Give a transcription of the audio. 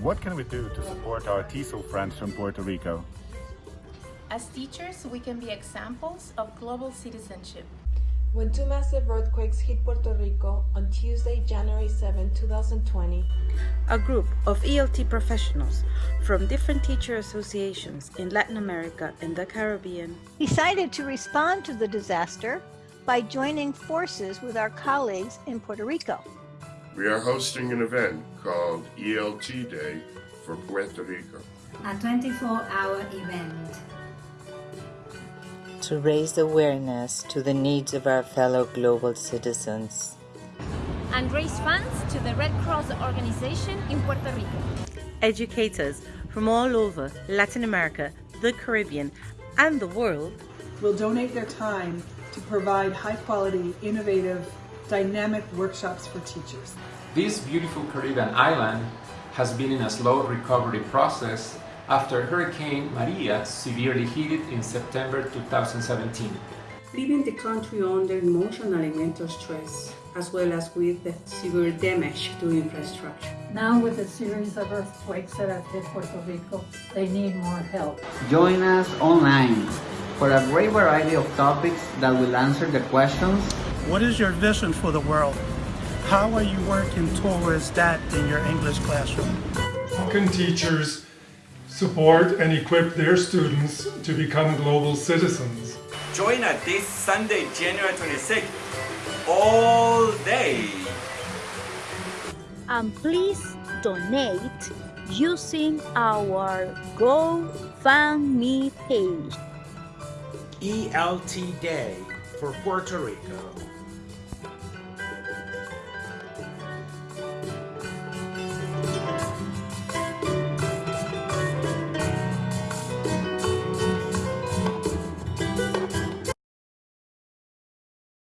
What can we do to support our TESOL friends from Puerto Rico? As teachers, we can be examples of global citizenship. When two massive earthquakes hit Puerto Rico on Tuesday, January 7, 2020, a group of ELT professionals from different teacher associations in Latin America and the Caribbean decided to respond to the disaster by joining forces with our colleagues in Puerto Rico. We are hosting an event called ELT Day for Puerto Rico. A 24-hour event to raise awareness to the needs of our fellow global citizens. And raise funds to the Red Cross organization in Puerto Rico. Educators from all over Latin America, the Caribbean, and the world will donate their time to provide high-quality, innovative, dynamic workshops for teachers. This beautiful Caribbean island has been in a slow recovery process after Hurricane Maria severely hit it in September 2017. Leaving the country under emotional and mental stress, as well as with the severe damage to infrastructure. Now with a series of earthquakes that have hit Puerto Rico, they need more help. Join us online for a great variety of topics that will answer the questions. What is your vision for the world? How are you working towards that in your English classroom? How can teachers support and equip their students to become global citizens. Join us this Sunday, January 26th, all day. And please donate using our GoFundMe page. ELT Day for Puerto Rico.